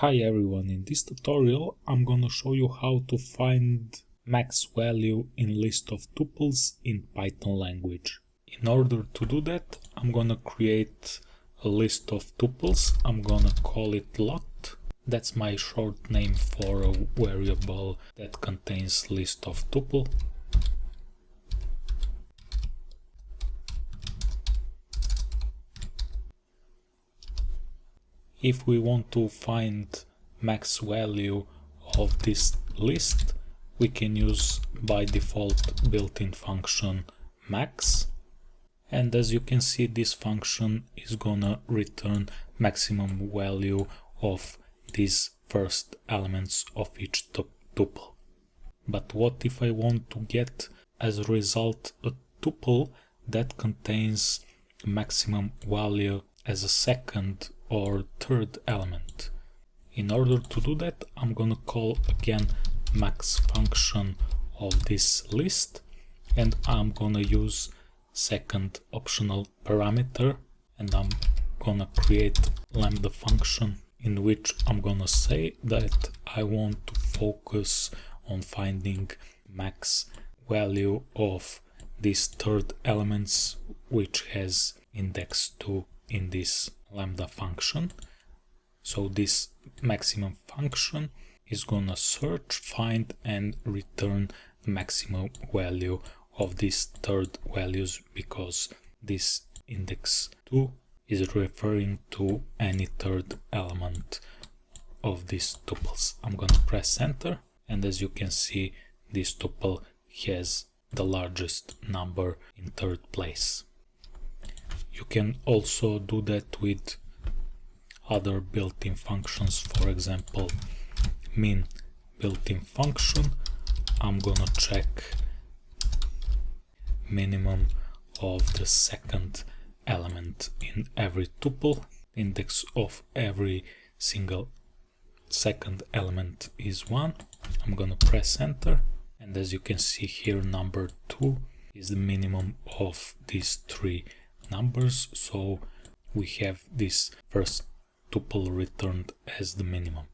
Hi everyone, in this tutorial I'm gonna show you how to find max value in list of tuples in Python language. In order to do that I'm gonna create a list of tuples, I'm gonna call it lot. That's my short name for a variable that contains list of tuple. If we want to find max value of this list we can use by default built-in function max and as you can see this function is gonna return maximum value of these first elements of each tuple. But what if I want to get as a result a tuple that contains maximum value as a second or third element. In order to do that, I'm gonna call again max function of this list and I'm gonna use second optional parameter and I'm gonna create lambda function in which I'm gonna say that I want to focus on finding max value of this third elements which has index 2 in this lambda function. So this maximum function is gonna search, find and return maximum value of these third values because this index 2 is referring to any third element of these tuples. I'm gonna press enter and as you can see this tuple has the largest number in third place. You can also do that with other built-in functions, for example, min built-in function. I'm gonna check minimum of the second element in every tuple. Index of every single second element is 1. I'm gonna press enter and as you can see here number 2 is the minimum of these three numbers so we have this first tuple returned as the minimum.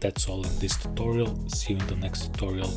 That's all in this tutorial, see you in the next tutorial.